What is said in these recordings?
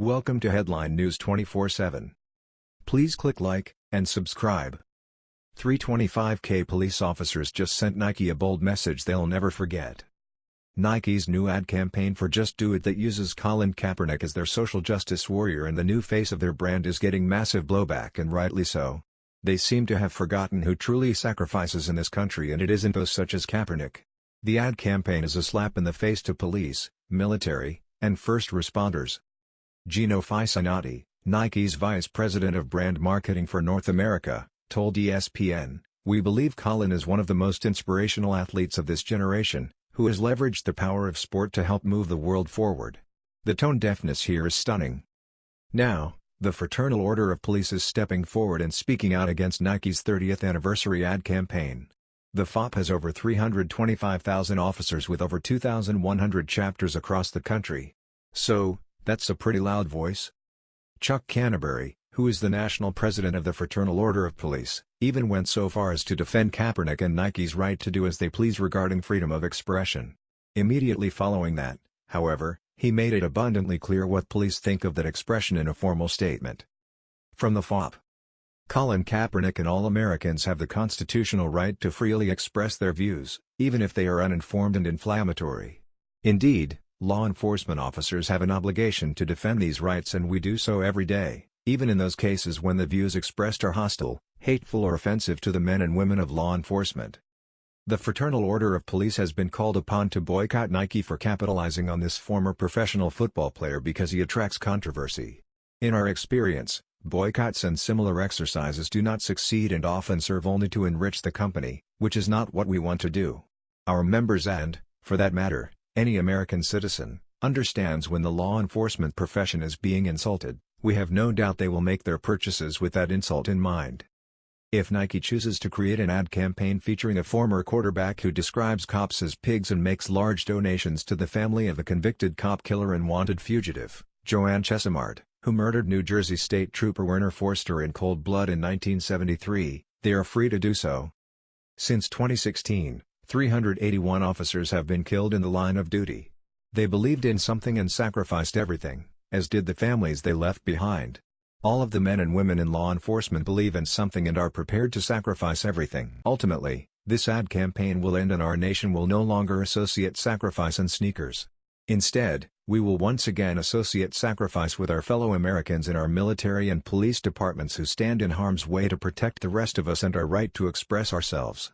Welcome to Headline News 24/7. Please click like and subscribe. 325k police officers just sent Nike a bold message they'll never forget. Nike's new ad campaign for Just Do It that uses Colin Kaepernick as their social justice warrior and the new face of their brand is getting massive blowback and rightly so. They seem to have forgotten who truly sacrifices in this country and it isn't those such as Kaepernick. The ad campaign is a slap in the face to police, military, and first responders. Gino Fisanotti, Nike's vice president of brand marketing for North America, told ESPN, We believe Colin is one of the most inspirational athletes of this generation, who has leveraged the power of sport to help move the world forward. The tone deafness here is stunning. Now, the Fraternal Order of Police is stepping forward and speaking out against Nike's 30th anniversary ad campaign. The FOP has over 325,000 officers with over 2,100 chapters across the country. So, that's a pretty loud voice. Chuck Canterbury, who is the national president of the Fraternal Order of Police, even went so far as to defend Kaepernick and Nike's right to do as they please regarding freedom of expression. Immediately following that, however, he made it abundantly clear what police think of that expression in a formal statement. From the FOP. Colin Kaepernick and all Americans have the constitutional right to freely express their views, even if they are uninformed and inflammatory. Indeed, Law enforcement officers have an obligation to defend these rights and we do so every day, even in those cases when the views expressed are hostile, hateful or offensive to the men and women of law enforcement. The Fraternal Order of Police has been called upon to boycott Nike for capitalizing on this former professional football player because he attracts controversy. In our experience, boycotts and similar exercises do not succeed and often serve only to enrich the company, which is not what we want to do. Our members and, for that matter, any American citizen, understands when the law enforcement profession is being insulted, we have no doubt they will make their purchases with that insult in mind. If Nike chooses to create an ad campaign featuring a former quarterback who describes cops as pigs and makes large donations to the family of a convicted cop killer and wanted fugitive, Joanne Chesimard, who murdered New Jersey State Trooper Werner Foerster in cold blood in 1973, they are free to do so. Since 2016, 381 officers have been killed in the line of duty. They believed in something and sacrificed everything, as did the families they left behind. All of the men and women in law enforcement believe in something and are prepared to sacrifice everything. Ultimately, this ad campaign will end and our nation will no longer associate sacrifice and sneakers. Instead, we will once again associate sacrifice with our fellow Americans in our military and police departments who stand in harm's way to protect the rest of us and our right to express ourselves.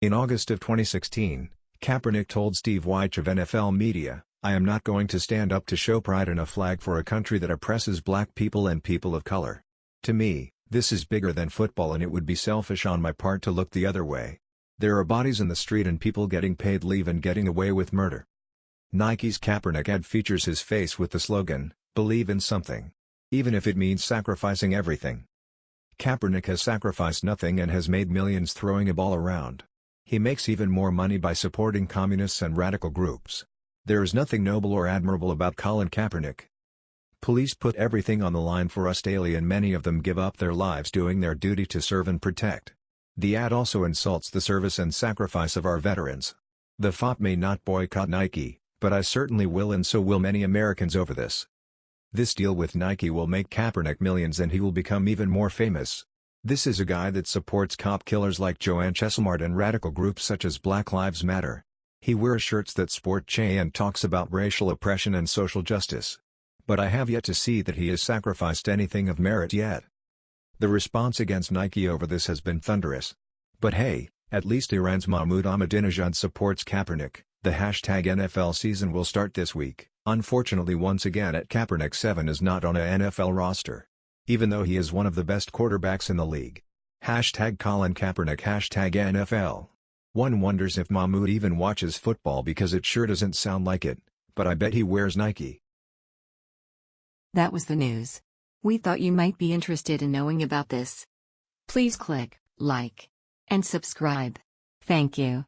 In August of 2016, Kaepernick told Steve Wyche of NFL Media, I am not going to stand up to show pride in a flag for a country that oppresses black people and people of color. To me, this is bigger than football and it would be selfish on my part to look the other way. There are bodies in the street and people getting paid leave and getting away with murder. Nike's Kaepernick ad features his face with the slogan, Believe in something. Even if it means sacrificing everything. Kaepernick has sacrificed nothing and has made millions throwing a ball around. He makes even more money by supporting communists and radical groups. There is nothing noble or admirable about Colin Kaepernick. Police put everything on the line for us daily and many of them give up their lives doing their duty to serve and protect. The ad also insults the service and sacrifice of our veterans. The FOP may not boycott Nike, but I certainly will and so will many Americans over this. This deal with Nike will make Kaepernick millions and he will become even more famous. This is a guy that supports cop killers like Joanne Chesimard and radical groups such as Black Lives Matter. He wears shirts that sport Che and talks about racial oppression and social justice. But I have yet to see that he has sacrificed anything of merit yet. The response against Nike over this has been thunderous. But hey, at least Iran's Mahmoud Ahmadinejad supports Kaepernick. The hashtag NFL season will start this week. Unfortunately once again at Kaepernick 7 is not on a NFL roster even though he is one of the best quarterbacks in the league. Hashtag Colin Kaepernick Hashtag NFL. One wonders if Mahmoud even watches football because it sure doesn't sound like it, but I bet he wears Nike. That was the news. We thought you might be interested in knowing about this. Please click like and subscribe. Thank you.